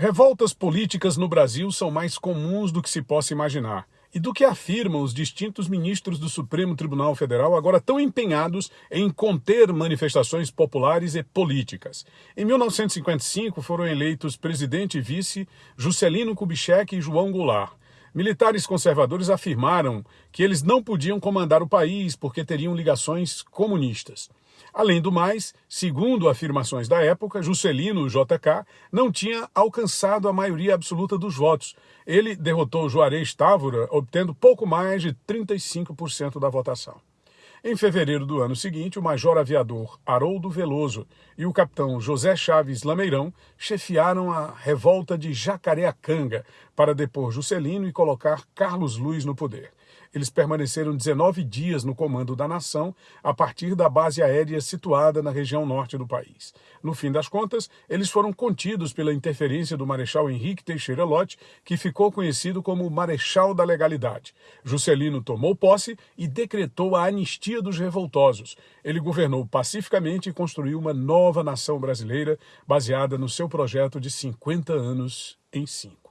Revoltas políticas no Brasil são mais comuns do que se possa imaginar e do que afirmam os distintos ministros do Supremo Tribunal Federal, agora tão empenhados em conter manifestações populares e políticas. Em 1955 foram eleitos presidente e vice Juscelino Kubitschek e João Goulart. Militares conservadores afirmaram que eles não podiam comandar o país porque teriam ligações comunistas. Além do mais, segundo afirmações da época, Juscelino JK não tinha alcançado a maioria absoluta dos votos. Ele derrotou Juarez Távora, obtendo pouco mais de 35% da votação. Em fevereiro do ano seguinte, o major aviador Haroldo Veloso e o capitão José Chaves Lameirão chefiaram a revolta de Jacareacanga para depor Juscelino e colocar Carlos Luiz no poder. Eles permaneceram 19 dias no comando da nação a partir da base aérea situada na região norte do país. No fim das contas, eles foram contidos pela interferência do Marechal Henrique Teixeira Lott, que ficou conhecido como Marechal da Legalidade. Juscelino tomou posse e decretou a anistia dos revoltosos. Ele governou pacificamente e construiu uma nova nação brasileira baseada no seu projeto de 50 anos em 5.